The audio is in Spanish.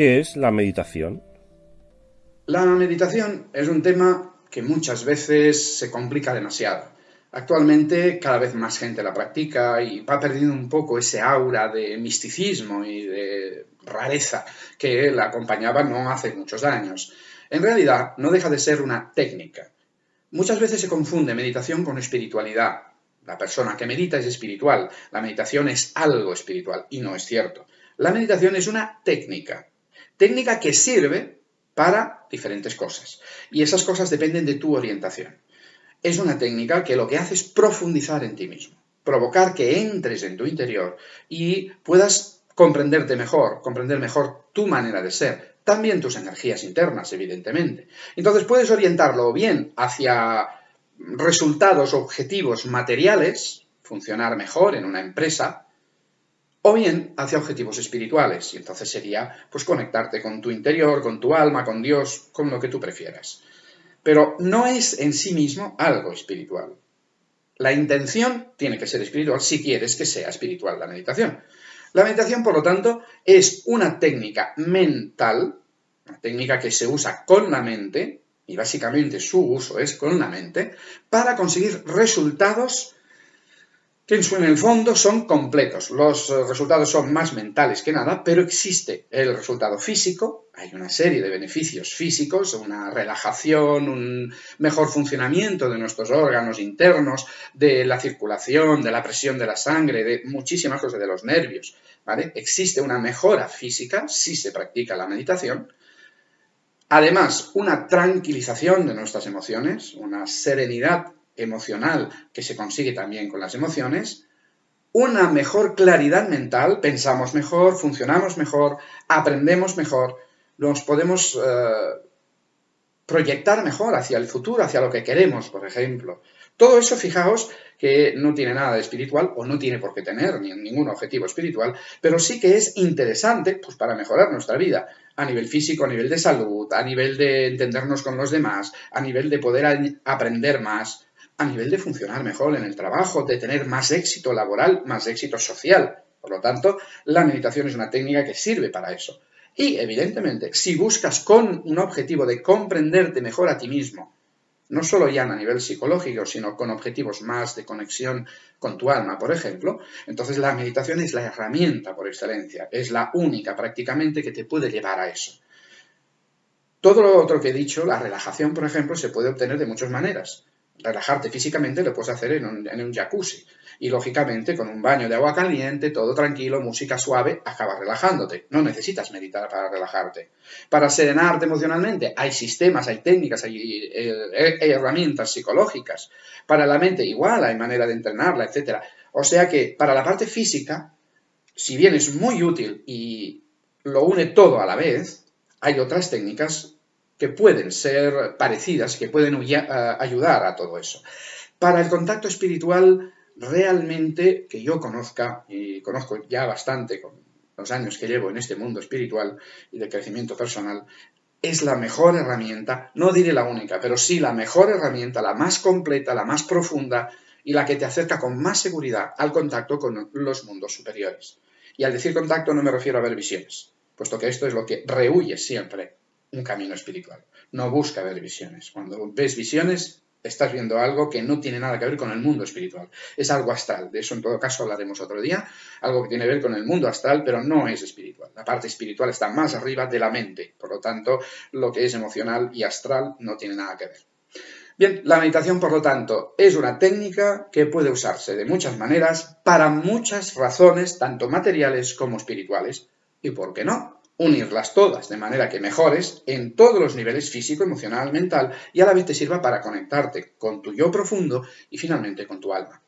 ¿Qué es la meditación? La meditación es un tema que muchas veces se complica demasiado. Actualmente cada vez más gente la practica y va perdiendo un poco ese aura de misticismo y de rareza que la acompañaba no hace muchos años. En realidad no deja de ser una técnica. Muchas veces se confunde meditación con espiritualidad. La persona que medita es espiritual, la meditación es algo espiritual y no es cierto. La meditación es una técnica, técnica que sirve para diferentes cosas. Y esas cosas dependen de tu orientación. Es una técnica que lo que hace es profundizar en ti mismo, provocar que entres en tu interior y puedas comprenderte mejor, comprender mejor tu manera de ser, también tus energías internas, evidentemente. Entonces puedes orientarlo bien hacia resultados objetivos materiales, funcionar mejor en una empresa, o bien hacia objetivos espirituales, y entonces sería pues conectarte con tu interior, con tu alma, con Dios, con lo que tú prefieras. Pero no es en sí mismo algo espiritual. La intención tiene que ser espiritual si quieres que sea espiritual la meditación. La meditación, por lo tanto, es una técnica mental, una técnica que se usa con la mente, y básicamente su uso es con la mente, para conseguir resultados en el fondo son completos. Los eh, resultados son más mentales que nada, pero existe el resultado físico, hay una serie de beneficios físicos, una relajación, un mejor funcionamiento de nuestros órganos internos, de la circulación, de la presión de la sangre, de muchísimas cosas de los nervios. Existe una mejora física si se practica la meditación. Además, una tranquilización de nuestras emociones, una serenidad emocional que se consigue también con las emociones, una mejor claridad mental, pensamos mejor, funcionamos mejor, aprendemos mejor, nos podemos eh, proyectar mejor hacia el futuro, hacia lo que queremos, por ejemplo. Todo eso, fijaos, que no tiene nada de espiritual o no tiene por qué tener ni ningún objetivo espiritual, pero sí que es interesante pues, para mejorar nuestra vida a nivel físico, a nivel de salud, a nivel de entendernos con los demás, a nivel de poder aprender más, a nivel de funcionar mejor en el trabajo, de tener más éxito laboral, más éxito social. Por lo tanto, la meditación es una técnica que sirve para eso. Y, evidentemente, si buscas con un objetivo de comprenderte mejor a ti mismo, no solo ya a nivel psicológico, sino con objetivos más de conexión con tu alma, por ejemplo, entonces la meditación es la herramienta por excelencia, es la única prácticamente que te puede llevar a eso. Todo lo otro que he dicho, la relajación, por ejemplo, se puede obtener de muchas maneras relajarte físicamente lo puedes hacer en un, jacuzzi. Y lógicamente con un baño de agua caliente, todo tranquilo, música suave, acabas relajándote. No necesitas meditar para relajarte. Para serenarte emocionalmente hay sistemas, hay técnicas, hay, eh, herramientas psicológicas. Para la mente igual, hay manera de entrenarla, etc. O sea que para la parte física, si bien es muy útil y lo une todo a la vez, hay otras técnicas que pueden ser parecidas, que pueden ayudar a todo eso. Para el contacto espiritual, realmente que yo conozca, y conozco ya bastante con los años que llevo en este mundo espiritual y de crecimiento personal, es la mejor herramienta, no diré la única, pero sí la mejor herramienta, la más completa, la más profunda y la que te acerca con más seguridad al contacto con los mundos superiores. Y al decir contacto no me refiero a ver visiones, puesto que esto es lo que rehuye siempre un camino espiritual. No busca ver visiones. Cuando ves visiones, estás viendo algo que no tiene nada que ver con el mundo espiritual. Es algo astral. De eso en todo caso hablaremos otro día. Algo que tiene que ver con el mundo astral, pero no es espiritual. La parte espiritual está más arriba de la mente. Por lo tanto, lo que es emocional y astral no tiene nada que ver. Bien, la meditación, por lo tanto, es una técnica que puede usarse de muchas maneras para muchas razones, tanto materiales como espirituales. ¿Y por qué no? Unirlas todas de manera que mejores en todos los niveles físico, emocional, mental y a la vez te sirva para conectarte con tu yo profundo y finalmente con tu alma.